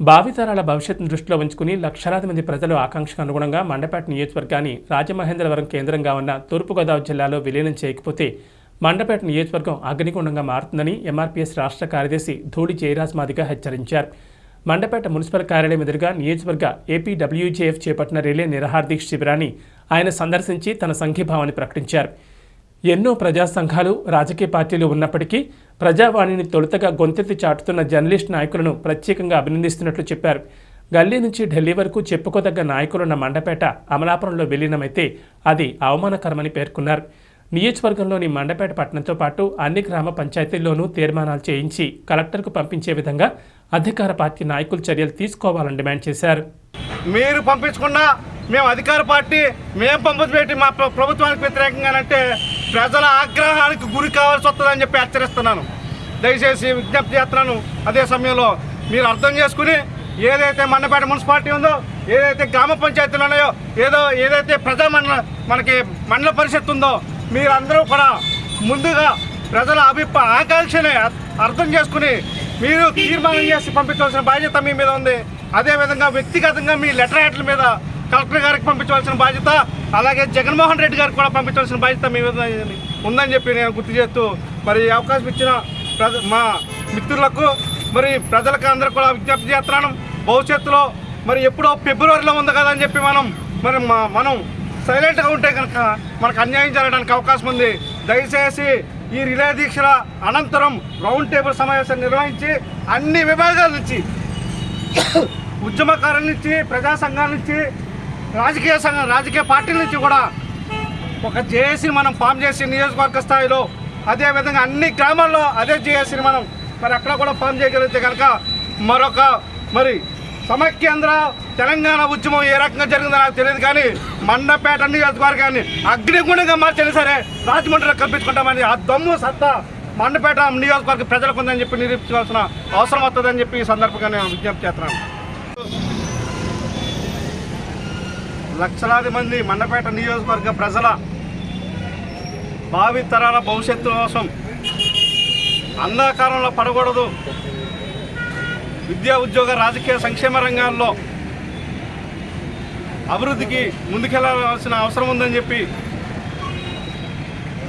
భావితరాల భవిష్యత్తును దృష్టిలో ఉంచుకుని లక్షలాది మంది ప్రజలు ఆకాంక్షకు అనుగుణంగా మండపేట నియోజకవర్గాన్ని రాజమహేంద్రవరం కేంద్రంగా ఉన్న తూర్పుగోదావరి జిల్లాలో విలీనం చేయకపోతే మండపేట నియోజకవర్గం అగ్నిగుండంగా మారుతుందని ఎంఆర్పీఎస్ రాష్ట్ర కార్యదర్శి ధూళి జయరాజ్ మాదిగా హెచ్చరించారు. మండపేట మున్సిపల్ కార్యాలయం ఎదురుగా నియోజకవర్గ ఏపీడబ్ల్యూజేఎఫ్ చేపట్టిన రిలే నిరహార్దీక్ష శిబిరాన్ని ఆయన సందర్శించి తన సంఘీభావాన్ని ప్రకటించారు. ఎన్నో ప్రజా సంఘాలు రాజకీయ పార్టీలు ఉన్నప్పటికీ ప్రజావాణిని తొలుతగా గొంతెత్తి చాటుతున్న జర్నలిస్ట్ నాయకులను ప్రత్యేకంగా అభినందిస్తున్నట్లు చెప్పారు. గల్లీ నుంచి ఢిల్లీ వరకు చెప్పుకోదగ్గ నాయకులున్న మండపేట అమలాపురంలో విలీనమైతే అది అవమానకరమని పేర్కొన్నారు. నియోజకవర్గంలోని మండపేట పట్టణంతో పాటు అన్ని గ్రామ పంచాయతీల్లోనూ తీర్మానాలు చేయించి కలెక్టర్కు పంపించే విధంగా అధికార పార్టీ నాయకులు చర్యలు తీసుకోవాలని డిమాండ్ చేశారు. మీరు పంపించకుండా మేము అధికార పార్టీ మేము పంపించి మా ప్రభుత్వానికి ప్రభుత్వానికి వ్యతిరేకంగానంటే ప్రజల ఆగ్రహానికి గురి కావాల్సి వస్తుందని చెప్పి హెచ్చరిస్తున్నాను. దయచేసి విజ్ఞప్తి చేస్తున్నాను. అదే సమయంలో మీరు అర్థం చేసుకుని ఏదైతే మన్నపేట మున్సిపాలిటీ ఉందో ఏదైతే గ్రామ పంచాయతీలు ఉన్నాయో ఏదో ఏదైతే ప్రజా మండల మనకి మండల పరిషత్ ఉందో మీరందరూ కూడా ముందుగా ప్రజల అభిప్రా ఆకాంక్షని అర్థం చేసుకుని మీరు తీర్మానం చేసి పంపించవలసిన బాధ్యత మీ మీద ఉంది. అదేవిధంగా వ్యక్తిగతంగా మీ లెటర్ హెడ్ల మీద కలెక్టర్ గారికి పంపించవలసిన బాధ్యత అలాగే జగన్మోహన్ రెడ్డి గారికి కూడా పంపించవలసిన బాధ్యత మీ మీద ఉందని చెప్పి నేను గుర్తు చేస్తూ మరి అవకాశం ఇచ్చిన ప్రజ మా మిత్రులకు మరి ప్రజలకు అందరూ కూడా విజ్ఞప్తి చేస్తున్నాను. భవిష్యత్తులో మరి ఎప్పుడో ఫిబ్రవరిలో ఉంది కదా అని చెప్పి మనం మరి మా- మనం సైలెంట్గా ఉంటే కనుక మనకు అన్యాయం జరగడానికి అవకాశం ఉంది. దయచేసి ఈ రిలే దీక్షల అనంతరం రౌండ్ టేబుల్ సమావేశం నిర్వహించి అన్ని విభాగాల నుంచి ఉద్యమకారుల నుంచి ప్రజా సంఘాల నుంచి రాజకీయ సంఘ రాజకీయ పార్టీల నుంచి కూడా ఒక జేఏసీని మనం ఫామ్ చేసి నియోజకవర్గ స్థాయిలో అదేవిధంగా అన్ని గ్రామాల్లో అదే జేఏసీని మనం మరి అక్కడ కూడా ఫామ్ చేయగలిగితే కనుక మరొక మరి సమైక్యాంధ్ర తెలంగాణ ఉద్యమం ఏ రకంగా జరిగిందో నాకు తెలియదు కానీ మండపేట నియోజకవర్గాన్ని అగ్నిగుణంగా మార్చని సరే రాజమండ్రిలో కల్పించుకుంటామని ఆ దమ్ము సత్తా మండపేట నియోజకవర్గ ప్రజలకు ఉందని చెప్పి నిరూపించాల్సిన అవసరం వస్తుందని చెప్పి ఈ సందర్భంగా నేను విజ్ఞప్తి చేస్తున్నాను. లక్షలాది మంది మండపేట నియోజకవర్గ ప్రజల భావి తరాల భవిష్యత్తు కోసం అంధకారంలో పడకూడదు. విద్యా ఉద్యోగ రాజకీయ సంక్షేమ రంగాల్లో అభివృద్ధికి ముందుకెళ్ళాల్సిన అవసరం ఉందని చెప్పి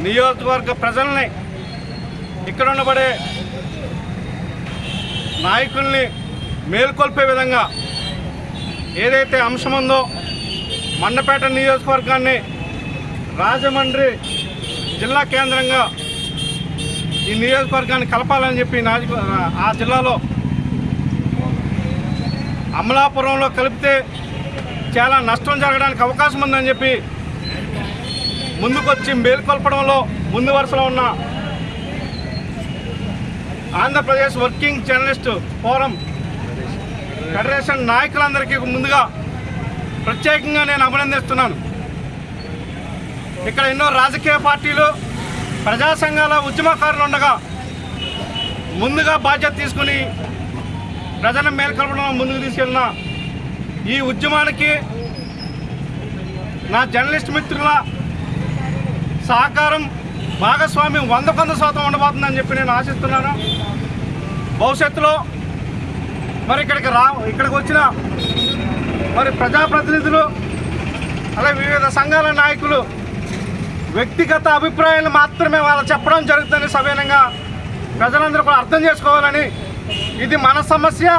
నియోజకవర్గ ప్రజల్ని ఇక్కడ ఉండబడే నాయకుల్ని మేల్కొల్పే విధంగా ఏదైతే అంశం ఉందో మండపేట నియోజకవర్గాన్ని రాజమండ్రి జిల్లా కేంద్రంగా ఈ నియోజకవర్గాన్ని కలపాలని చెప్పి ఆ జిల్లాలో అమలాపురంలో కలిపితే చాలా నష్టం జరగడానికి అవకాశం ఉందని చెప్పి ముందుకొచ్చి మేల్కొల్పడంలో ముందు వరుసలో ఉన్న Andhra Pradesh working journalist forum federation నాయకులందరికీ ముందుగా ప్రత్యేకంగా నేను అభినందిస్తున్నాను. ఇక్కడ ఎన్నో రాజకీయ పార్టీలు ప్రజా సంఘాల ఉద్యమకారులు ఉండగా ముందుగా బాధ్యత తీసుకుని ప్రజల మేల్కొల్పడం ముందుకు తీసుకెళ్ళిన ఈ ఉద్యమానికి నా జర్నలిస్ట్ మిత్రుల సహకారం భాగస్వామ్యం వంద కొంద శాతం ఉండబోతుందని చెప్పి నేను ఆశిస్తున్నాను. భవిష్యత్తులో మరి ఇక్కడికి రా ఇక్కడికి వచ్చిన మరి ప్రజాప్రతినిధులు అలాగే వివిధ సంఘాల నాయకులు వ్యక్తిగత అభిప్రాయాలు మాత్రమే వాళ్ళు చెప్పడం జరుగుతుంది సవీనంగా ప్రజలందరూ కూడా అర్థం చేసుకోవాలని ఇది మన సమస్య.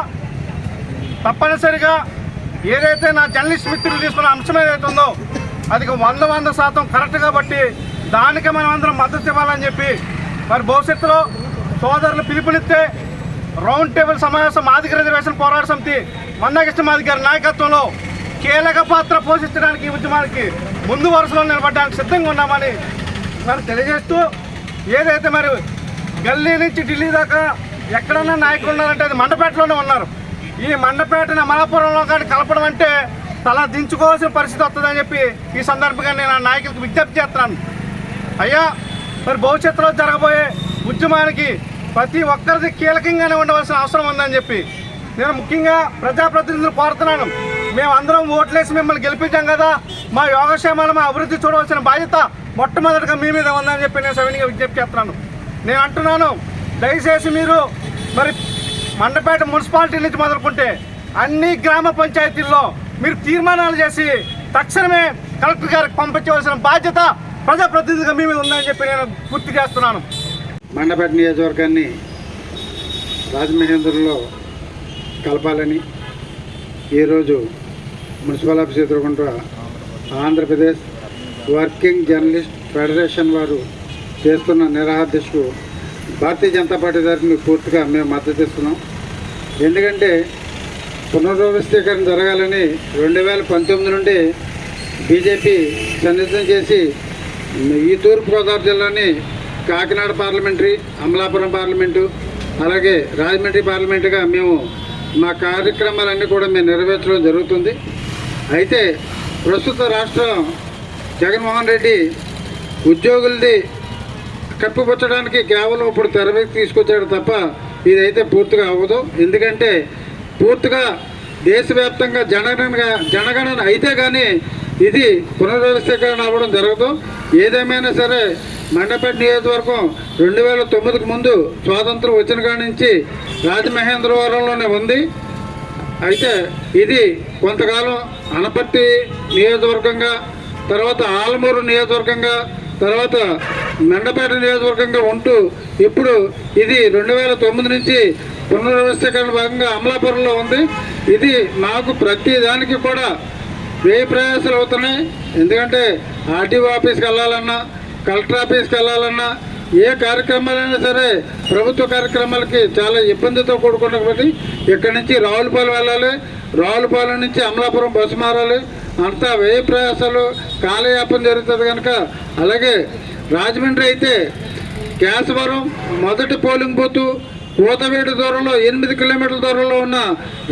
తప్పనిసరిగా ఏదైతే నా జర్నలిస్ట్ మిత్రులు తీసుకున్న అంశం ఏదైతే ఉందో అది వంద వంద శాతం కరెక్ట్ కాబట్టి దానికి మనం అందరం మద్దతు ఇవ్వాలని చెప్పి మరి భవిష్యత్తులో సోదరులు పిలుపునిస్తే రౌండ్ టేబుల్ సమావేశం మాదిగ రిజర్వేషన్ పోరాట సమితి మన్నాకృష్ణ గారి నాయకత్వంలో కీలక పాత్ర పోషించడానికి ఉద్యమానికి ముందు వరుసలో నిలబడడానికి సిద్ధంగా ఉన్నామని మరి తెలియజేస్తూ ఏదైతే మరి గల్లీ నుంచి ఢిల్లీ దాకా ఎక్కడన్నా నాయకులు ఉన్నారంటే అది మండపేటలోనే ఉన్నారు. ఈ మండపేటని అమలాపురంలో కానీ కలపడం అంటే తల దించుకోవాల్సిన పరిస్థితి వస్తుందని చెప్పి ఈ సందర్భంగా నేను ఆ నాయకులకు విజ్ఞప్తి చేస్తున్నాను. అయ్యా మరి భవిష్యత్తులో జరగబోయే ఉద్యమానికి ప్రతి ఒక్కరిది కీలకంగానే ఉండవలసిన అవసరం ఉందని చెప్పి నేను ముఖ్యంగా ప్రజాప్రతినిధులు కోరుతున్నాను. మేము అందరం ఓట్లేసి మిమ్మల్ని గెలిపించాం కదా. మా యోగక్షేమాలు మా అభివృద్ధి చూడవలసిన బాధ్యత మొట్టమొదటిగా మీ మీద ఉందని చెప్పి నేను సవినిగా విజ్ఞప్తి చేస్తున్నాను. నేను అంటున్నాను దయచేసి మీరు మరి మండపేట మున్సిపాలిటీ నుంచి మొదలుకుంటే అన్ని గ్రామ పంచాయతీల్లో మీరు తీర్మానాలు చేసి తక్షణమే కలెక్టర్ గారికి పంపించవలసిన బాధ్యత ప్రజాప్రతినిధిగా మీ మీద ఉందని చెప్పి నేను గుర్తు చేస్తున్నాను. మండపేట నియోజకవర్గాన్ని రాజమహేంద్రంలో కలపాలని ఈరోజు మున్సిపల్ ఆఫీస్ ఎదుర్కొంటూ ఆంధ్రప్రదేశ్ వర్కింగ్ జర్నలిస్ట్ ఫెడరేషన్ వారు చేస్తున్న నిరాహార్దశకు భారతీయ జనతా పార్టీ తరఫున పూర్తిగా మేము మద్దతు ఇస్తున్నాం. ఎందుకంటే పునర్వ్యవస్థీకరణ జరగాలని రెండు వేల పంతొమ్మిది నుండి బీజేపీ సన్నిహితం చేసి ఈ తూర్పుగోదావరి జిల్లాని కాకినాడ పార్లమెంటరీ అమలాపురం పార్లమెంటు అలాగే రాజమండ్రి పార్లమెంటుగా మేము మా కార్యక్రమాలన్నీ కూడా మేము నెరవేర్చడం జరుగుతుంది. అయితే ప్రస్తుత రాష్ట్రం జగన్మోహన్ రెడ్డి ఉద్యోగులది కప్పిపుచ్చడానికి కేవలం ఇప్పుడు తెరవేకి తీసుకొచ్చాడు తప్ప ఇదైతే పూర్తిగా అవ్వదు. ఎందుకంటే పూర్తిగా దేశవ్యాప్తంగా జనగణన జనగణన అయితే కానీ ఇది పునర్వ్యవస్థీకరణ అవ్వడం జరగదు. ఏదేమైనా సరే మండపేట నియోజకవర్గం రెండు వేల తొమ్మిదికి ముందు స్వాతంత్రం వచ్చిన కాడి నుంచి రాజమహేంద్రవరంలోనే ఉంది. అయితే ఇది కొంతకాలం అనపర్తి నియోజకవర్గంగా తర్వాత ఆలమూరు నియోజకవర్గంగా తర్వాత మెండపేట నియోజకవర్గంగా ఉంటూ ఇప్పుడు ఇది రెండు వేల తొమ్మిది నుంచి పునర్వ్యవస్థీకరణ భాగంగా అమలాపురంలో ఉంది. ఇది మాకు ప్రతి దానికి కూడా వ్యయ ప్రయాసాలు అవుతున్నాయి. ఎందుకంటే ఆర్టీఓ ఆఫీస్కి వెళ్ళాలన్నా కలెక్టర్ ఆఫీస్కి వెళ్ళాలన్నా ఏ కార్యక్రమాలైనా సరే ప్రభుత్వ కార్యక్రమాలకి చాలా ఇబ్బందితో కూడుకున్నప్పటికీ ఇక్కడి నుంచి రావులపాలెం వెళ్ళాలి. రావులపాలెం నుంచి అమలాపురం బస్సు మారాలి. అంతా వ్యయ ప్రయాసాలు కాలయాపన జరుగుతుంది కనుక. అలాగే రాజమండ్రి అయితే కేశవరం మొదటి పోలింగ్ బూత్ కోతవేడు దూరంలో ఎనిమిది కిలోమీటర్ల దూరంలో ఉన్న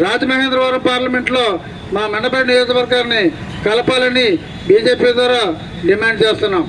రాజమహేంద్రవరం పార్లమెంట్లో మా మెండపేట నియోజకవర్గాన్ని కలపాలని బీజేపీ ద్వారా డిమాండ్ చేస్తున్నాం.